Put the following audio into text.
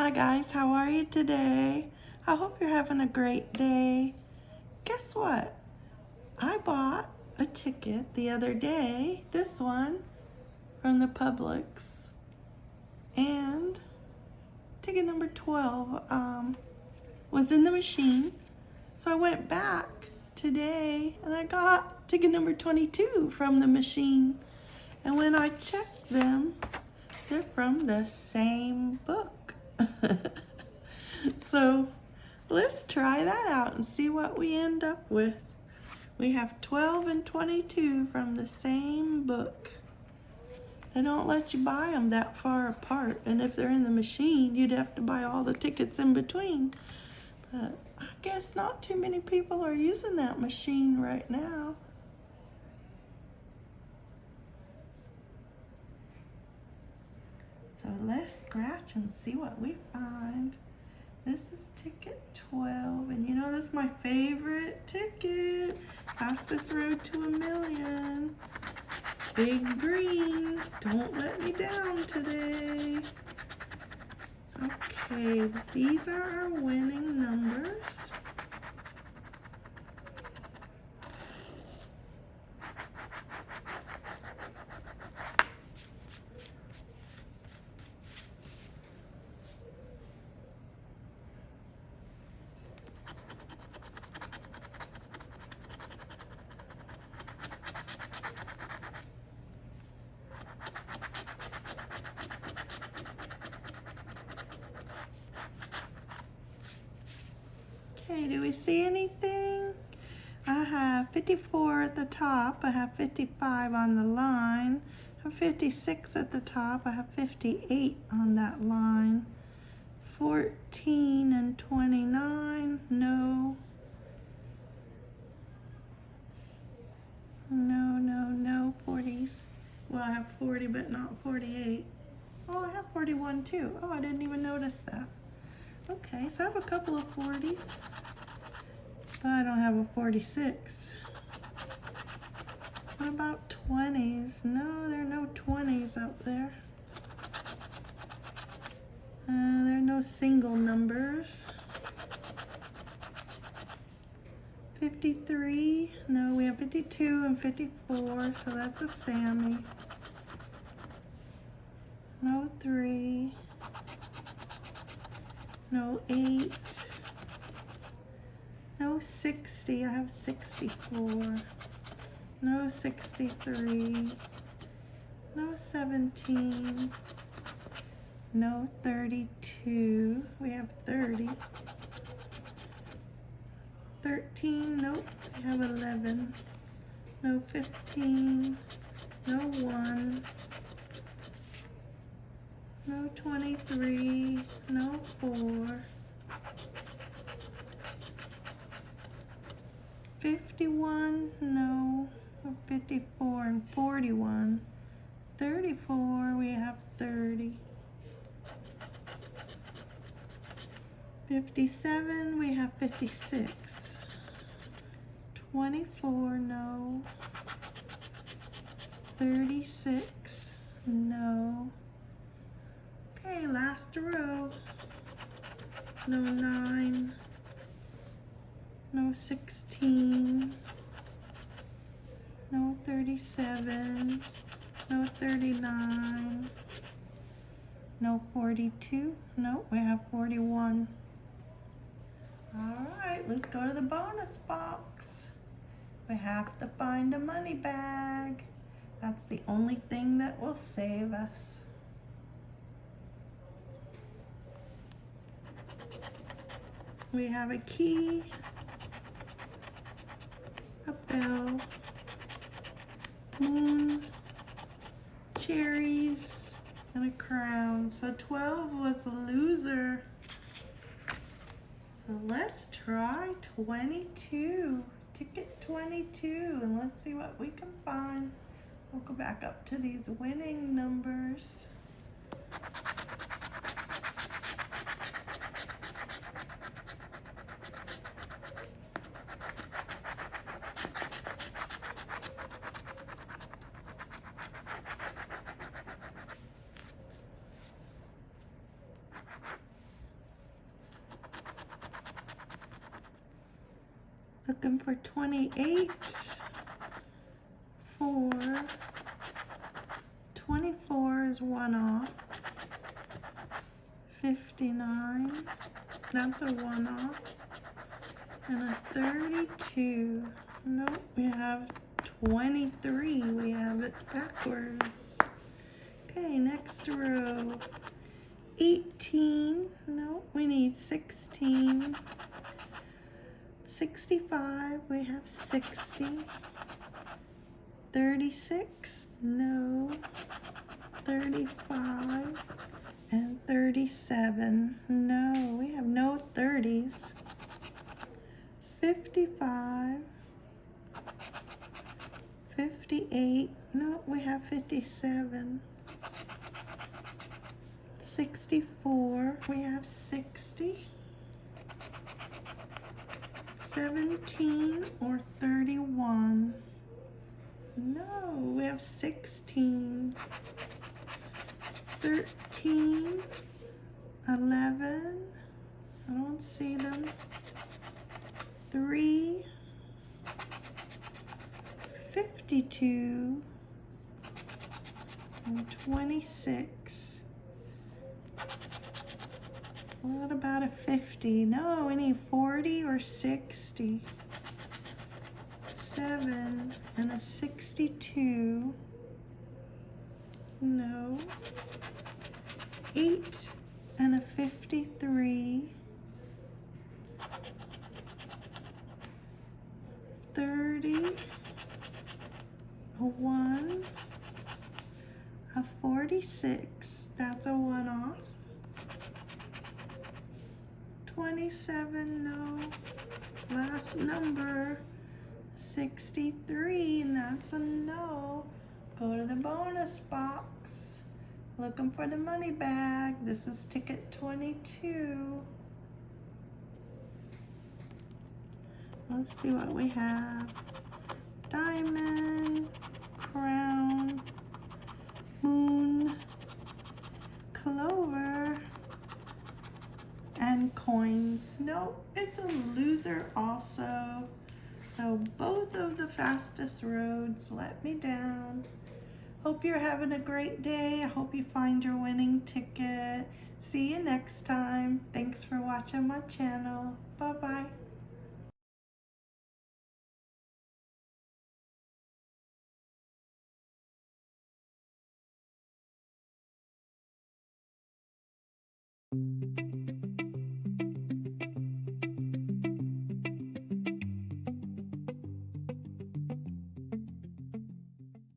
Hi guys, how are you today? I hope you're having a great day. Guess what? I bought a ticket the other day, this one, from the Publix. And ticket number 12 um, was in the machine. So I went back today and I got ticket number 22 from the machine. And when I checked them, they're from the same book. So let's try that out and see what we end up with. We have 12 and 22 from the same book. They don't let you buy them that far apart. And if they're in the machine, you'd have to buy all the tickets in between. But I guess not too many people are using that machine right now. So let's scratch and see what we find. This is ticket 12, and you know that's my favorite ticket. Fastest road to a million. Big green, don't let me down today. Okay, these are our winning numbers. Okay, do we see anything? I have 54 at the top. I have 55 on the line. I have 56 at the top. I have 58 on that line. 14 and 29, no. No, no, no, 40s. Well, I have 40, but not 48. Oh, I have 41 too. Oh, I didn't even notice that. Okay, so I have a couple of 40s, but I don't have a 46. What about 20s? No, there are no 20s out there. Uh, there are no single numbers. 53, no, we have 52 and 54, so that's a Sammy. No 3 no 8, no 60, I have 64, no 63, no 17, no 32, we have 30, 13, nope, we have 11, no 15, no 1, no 23, no 4, 51, no, 54 and 41, 34, we have 30, 57, we have 56, 24, no, 36, no, Okay, last row. No 9. No 16. No 37. No 39. No 42. No, we have 41. All right, let's go to the bonus box. We have to find a money bag. That's the only thing that will save us. We have a key, a bell, moon, cherries, and a crown. So 12 was a loser. So let's try 22. Ticket 22, and let's see what we can find. We'll go back up to these winning numbers. Looking for 28, 4, 24 is one off, 59, that's a one off, and a 32. Nope, we have 23, we have it backwards. Okay, next row. 18, no, we need 16. 65, we have 60. 36, no. 35 and 37, no, we have no 30s. 55, 58, no, we have 57. 64, we have 60. 17 or 31. No, we have 16. 13, 11. I don't see them. 3, 52, and 26. What about a 50? No, any 40 or 60. 7 and a 62. No. 8 and a 53. 30. A 1. A 46. That's a one off. 27, no. Last number, 63, and that's a no. Go to the bonus box. Looking for the money bag. This is ticket 22. Let's see what we have. Diamond, crown, moon, clover, and coins. Nope, it's a loser also. So both of the fastest roads let me down. Hope you're having a great day. I hope you find your winning ticket. See you next time. Thanks for watching my channel. Bye-bye.